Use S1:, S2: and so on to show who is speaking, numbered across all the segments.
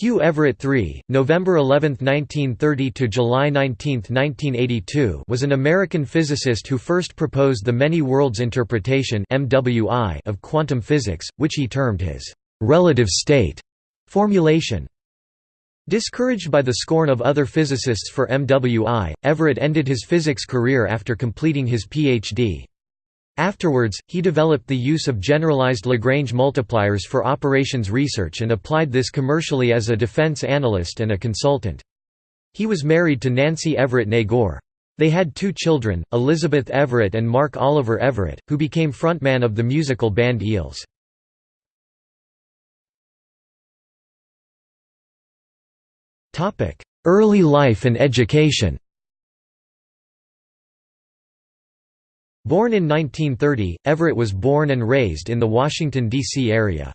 S1: Hugh Everett III, November 11, 1930 to July 19, 1982, was an American physicist who first proposed the many worlds interpretation (MWI) of quantum physics, which he termed his relative state formulation. Discouraged by the scorn of other physicists for MWI, Everett ended his physics career after completing his PhD. Afterwards, he developed the use of generalized Lagrange multipliers for operations research and applied this commercially as a defense analyst and a consultant. He was married to Nancy Everett née Gore. They had two children, Elizabeth Everett and Mark Oliver Everett, who became frontman of the musical band Eels. Early life and education Born in 1930, Everett was born and raised in the Washington, D.C. area.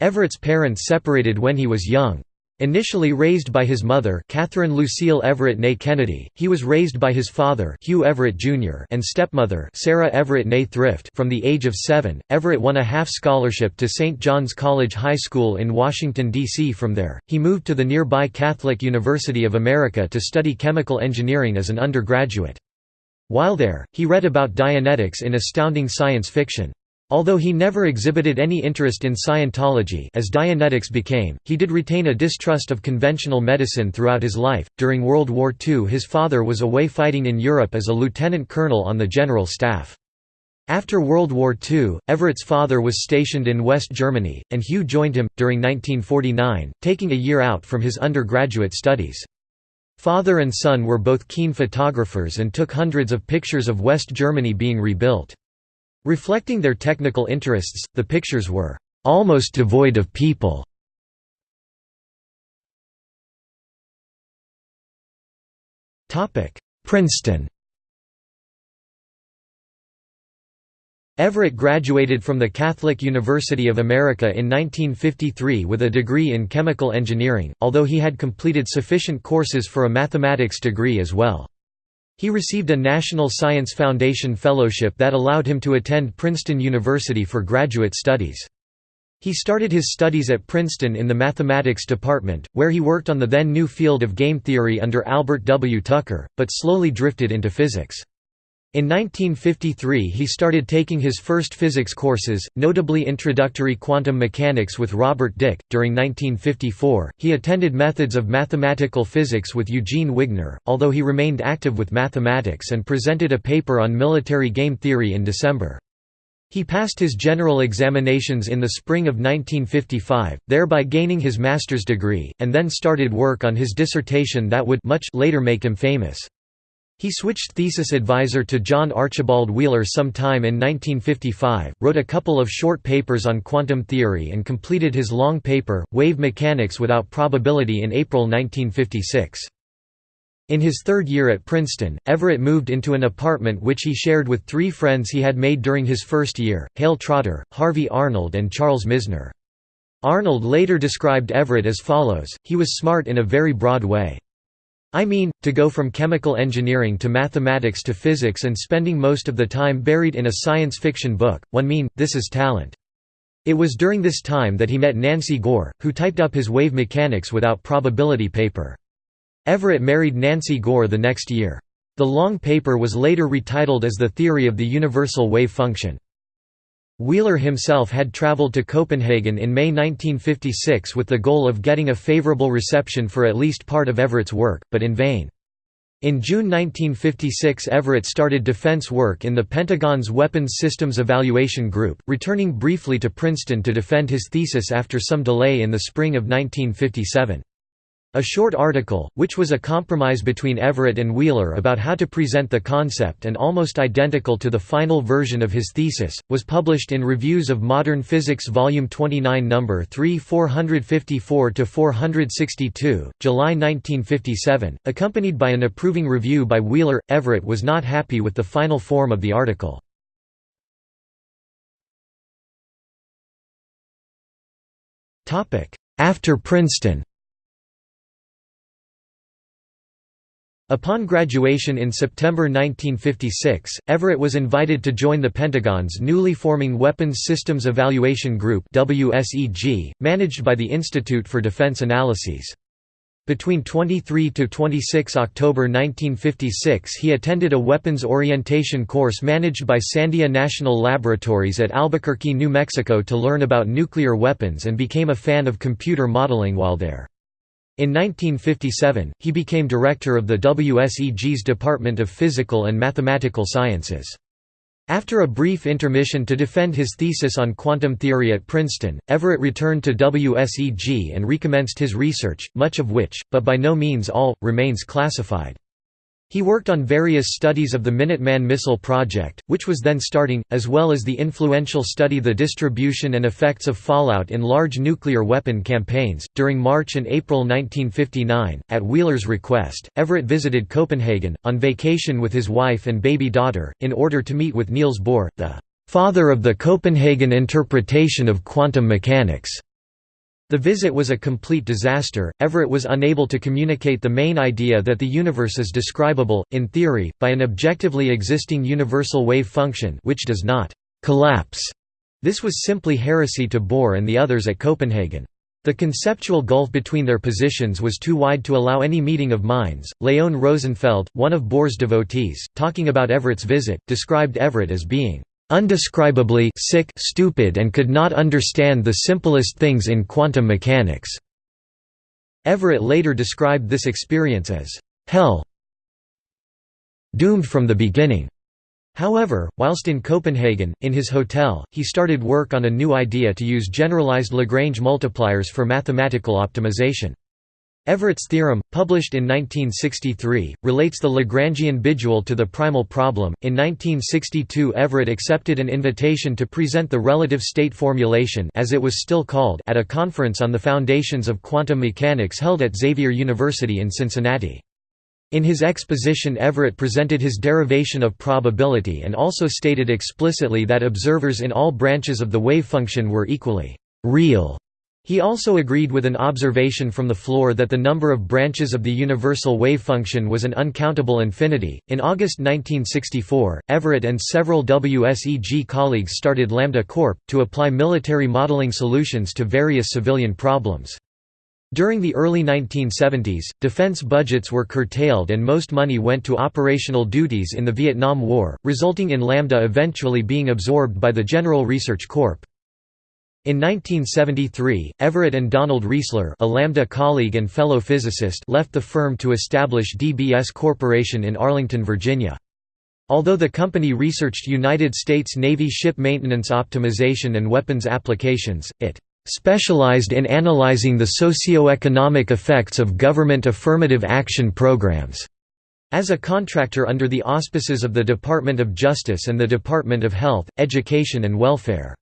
S1: Everett's parents separated when he was young. Initially raised by his mother Catherine Lucille Everett née Kennedy, he was raised by his father Hugh Everett Jr. and stepmother Sarah Everett née Thrift from the age of seven, Everett won a half scholarship to St. John's College High School in Washington, D.C. From there, he moved to the nearby Catholic University of America to study chemical engineering as an undergraduate. While there, he read about Dianetics in astounding science fiction. Although he never exhibited any interest in Scientology as Dianetics became, he did retain a distrust of conventional medicine throughout his life. During World War II, his father was away fighting in Europe as a lieutenant colonel on the general staff. After World War II, Everett's father was stationed in West Germany, and Hugh joined him, during 1949, taking a year out from his undergraduate studies. Father and son were both keen photographers and took hundreds of pictures of West Germany being rebuilt. Reflecting their technical interests, the pictures were almost devoid of people. Princeton Everett graduated from the Catholic University of America in 1953 with a degree in chemical engineering, although he had completed sufficient courses for a mathematics degree as well. He received a National Science Foundation Fellowship that allowed him to attend Princeton University for graduate studies. He started his studies at Princeton in the mathematics department, where he worked on the then new field of game theory under Albert W. Tucker, but slowly drifted into physics. In 1953 he started taking his first physics courses, notably Introductory Quantum Mechanics with Robert Dicke. During 1954, he attended Methods of Mathematical Physics with Eugene Wigner, although he remained active with mathematics and presented a paper on military game theory in December. He passed his general examinations in the spring of 1955, thereby gaining his master's degree, and then started work on his dissertation that would much later make him famous. He switched thesis advisor to John Archibald Wheeler sometime in 1955, wrote a couple of short papers on quantum theory and completed his long paper, Wave Mechanics Without Probability in April 1956. In his third year at Princeton, Everett moved into an apartment which he shared with three friends he had made during his first year, Hale Trotter, Harvey Arnold and Charles Misner. Arnold later described Everett as follows, he was smart in a very broad way. I mean, to go from chemical engineering to mathematics to physics and spending most of the time buried in a science fiction book, one mean, this is talent. It was during this time that he met Nancy Gore, who typed up his wave mechanics without probability paper. Everett married Nancy Gore the next year. The long paper was later retitled as The Theory of the Universal Wave Function. Wheeler himself had traveled to Copenhagen in May 1956 with the goal of getting a favorable reception for at least part of Everett's work, but in vain. In June 1956 Everett started defense work in the Pentagon's Weapons Systems Evaluation Group, returning briefly to Princeton to defend his thesis after some delay in the spring of 1957. A short article, which was a compromise between Everett and Wheeler about how to present the concept and almost identical to the final version of his thesis, was published in Reviews of Modern Physics Volume 29 No. 3 454–462, July 1957, accompanied by an approving review by Wheeler. Everett was not happy with the final form of the article. After Princeton Upon graduation in September 1956, Everett was invited to join the Pentagon's newly forming Weapons Systems Evaluation Group managed by the Institute for Defense Analyses. Between 23 to 26 October 1956 he attended a weapons orientation course managed by Sandia National Laboratories at Albuquerque, New Mexico to learn about nuclear weapons and became a fan of computer modeling while there. In 1957, he became director of the WSEG's Department of Physical and Mathematical Sciences. After a brief intermission to defend his thesis on quantum theory at Princeton, Everett returned to WSEG and recommenced his research, much of which, but by no means all, remains classified. He worked on various studies of the Minuteman missile project, which was then starting, as well as the influential study the distribution and effects of fallout in large nuclear weapon campaigns. During March and April 1959, at Wheeler's request, Everett visited Copenhagen, on vacation with his wife and baby daughter, in order to meet with Niels Bohr, the father of the Copenhagen interpretation of quantum mechanics. The visit was a complete disaster. Everett was unable to communicate the main idea that the universe is describable, in theory, by an objectively existing universal wave function which does not collapse. This was simply heresy to Bohr and the others at Copenhagen. The conceptual gulf between their positions was too wide to allow any meeting of minds. Leon Rosenfeld, one of Bohr's devotees, talking about Everett's visit, described Everett as being undescribably sick stupid and could not understand the simplest things in quantum mechanics." Everett later described this experience as hell doomed from the beginning. However, whilst in Copenhagen, in his hotel, he started work on a new idea to use generalized Lagrange multipliers for mathematical optimization. Everett's theorem, published in 1963, relates the Lagrangian bidual to the primal problem. In 1962, Everett accepted an invitation to present the relative state formulation, as it was still called, at a conference on the foundations of quantum mechanics held at Xavier University in Cincinnati. In his exposition Everett presented his derivation of probability and also stated explicitly that observers in all branches of the wave function were equally real he also agreed with an observation from the floor that the number of branches of the universal wave function was an uncountable infinity. In August 1964, Everett and several WSEG colleagues started Lambda Corp. to apply military modeling solutions to various civilian problems. During the early 1970s, defense budgets were curtailed and most money went to operational duties in the Vietnam War, resulting in Lambda eventually being absorbed by the General Research Corp. In 1973, Everett and Donald Reisler a Lambda colleague and fellow physicist left the firm to establish DBS Corporation in Arlington, Virginia. Although the company researched United States Navy ship maintenance optimization and weapons applications, it specialized in analyzing the socio-economic effects of government affirmative action programs. As a contractor under the auspices of the Department of Justice and the Department of Health, Education and Welfare.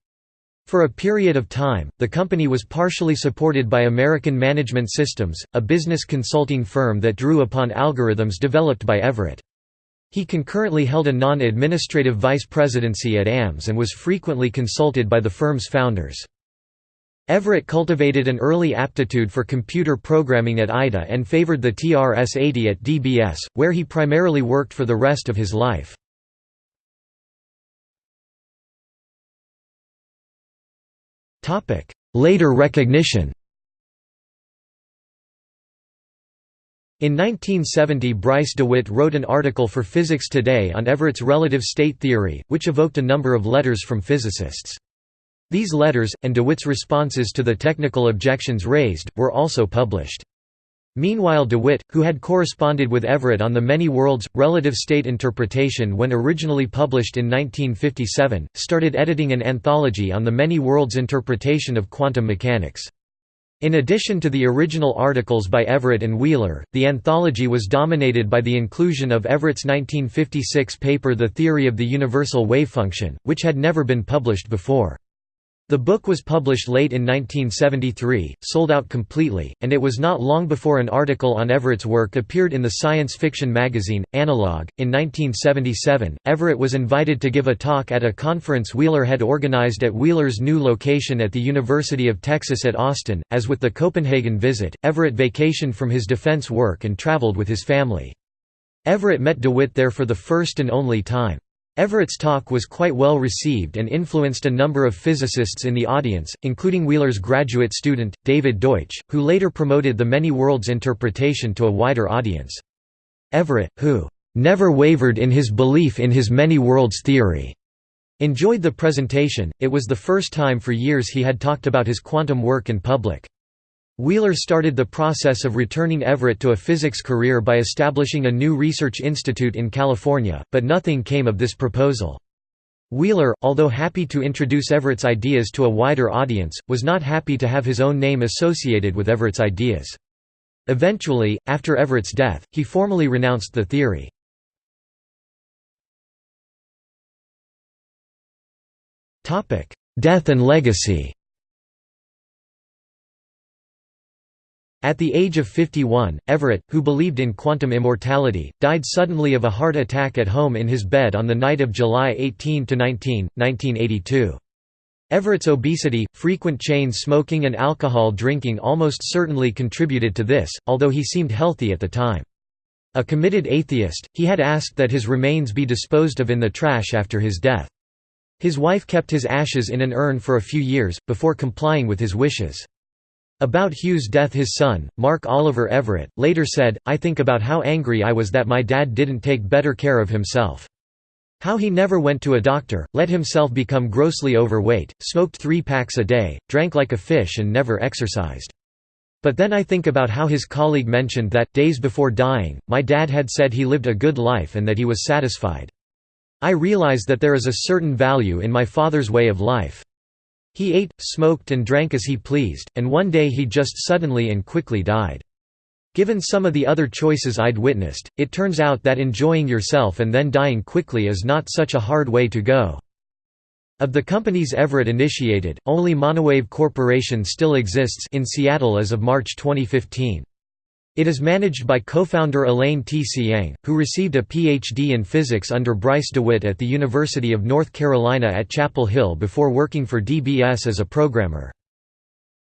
S1: For a period of time, the company was partially supported by American Management Systems, a business consulting firm that drew upon algorithms developed by Everett. He concurrently held a non-administrative vice presidency at AMS and was frequently consulted by the firm's founders. Everett cultivated an early aptitude for computer programming at IDA and favored the TRS-80 at DBS, where he primarily worked for the rest of his life. Later recognition In 1970 Bryce DeWitt wrote an article for Physics Today on Everett's relative state theory, which evoked a number of letters from physicists. These letters, and DeWitt's responses to the technical objections raised, were also published. Meanwhile DeWitt, who had corresponded with Everett on the Many Worlds, relative state interpretation when originally published in 1957, started editing an anthology on the Many Worlds interpretation of quantum mechanics. In addition to the original articles by Everett and Wheeler, the anthology was dominated by the inclusion of Everett's 1956 paper The Theory of the Universal Wavefunction, which had never been published before. The book was published late in 1973, sold out completely, and it was not long before an article on Everett's work appeared in the science fiction magazine, Analog. In 1977, Everett was invited to give a talk at a conference Wheeler had organized at Wheeler's new location at the University of Texas at Austin. As with the Copenhagen visit, Everett vacationed from his defense work and traveled with his family. Everett met DeWitt there for the first and only time. Everett's talk was quite well received and influenced a number of physicists in the audience, including Wheeler's graduate student, David Deutsch, who later promoted the many worlds interpretation to a wider audience. Everett, who never wavered in his belief in his many worlds theory, enjoyed the presentation. It was the first time for years he had talked about his quantum work in public. Wheeler started the process of returning Everett to a physics career by establishing a new research institute in California, but nothing came of this proposal. Wheeler, although happy to introduce Everett's ideas to a wider audience, was not happy to have his own name associated with Everett's ideas. Eventually, after Everett's death, he formally renounced the theory. Death and legacy At the age of 51, Everett, who believed in quantum immortality, died suddenly of a heart attack at home in his bed on the night of July 18–19, 1982. Everett's obesity, frequent chain smoking and alcohol drinking almost certainly contributed to this, although he seemed healthy at the time. A committed atheist, he had asked that his remains be disposed of in the trash after his death. His wife kept his ashes in an urn for a few years, before complying with his wishes. About Hugh's death his son, Mark Oliver Everett, later said, I think about how angry I was that my dad didn't take better care of himself. How he never went to a doctor, let himself become grossly overweight, smoked three packs a day, drank like a fish and never exercised. But then I think about how his colleague mentioned that, days before dying, my dad had said he lived a good life and that he was satisfied. I realize that there is a certain value in my father's way of life. He ate, smoked and drank as he pleased, and one day he just suddenly and quickly died. Given some of the other choices I'd witnessed, it turns out that enjoying yourself and then dying quickly is not such a hard way to go. Of the companies Everett initiated, only Monowave Corporation still exists in Seattle as of March 2015. It is managed by co-founder Elaine Tsiang, who received a Ph.D. in physics under Bryce DeWitt at the University of North Carolina at Chapel Hill before working for DBS as a programmer.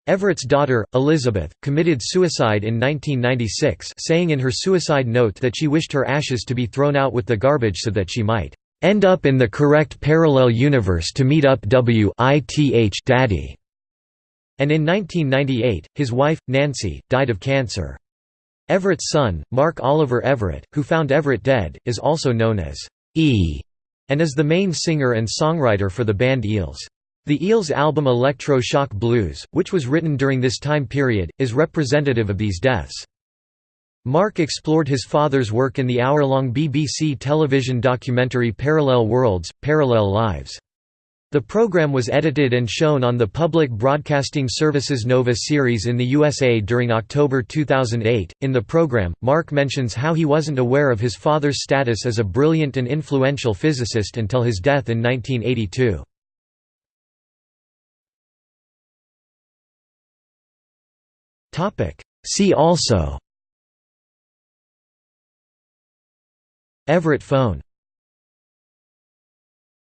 S1: Everett's daughter, Elizabeth, committed suicide in 1996 saying in her suicide note that she wished her ashes to be thrown out with the garbage so that she might "...end up in the correct parallel universe to meet up W daddy." And in 1998, his wife, Nancy, died of cancer. Everett's son, Mark Oliver Everett, who found Everett dead, is also known as E, and is the main singer and songwriter for the band Eels. The Eels album Electro Shock Blues, which was written during this time period, is representative of these deaths. Mark explored his father's work in the hour-long BBC television documentary Parallel Worlds, Parallel Lives. The program was edited and shown on the Public Broadcasting Service's Nova series in the USA during October 2008. In the program, Mark mentions how he wasn't aware of his father's status as a brilliant and influential physicist until his death in 1982. Topic: See also Everett phone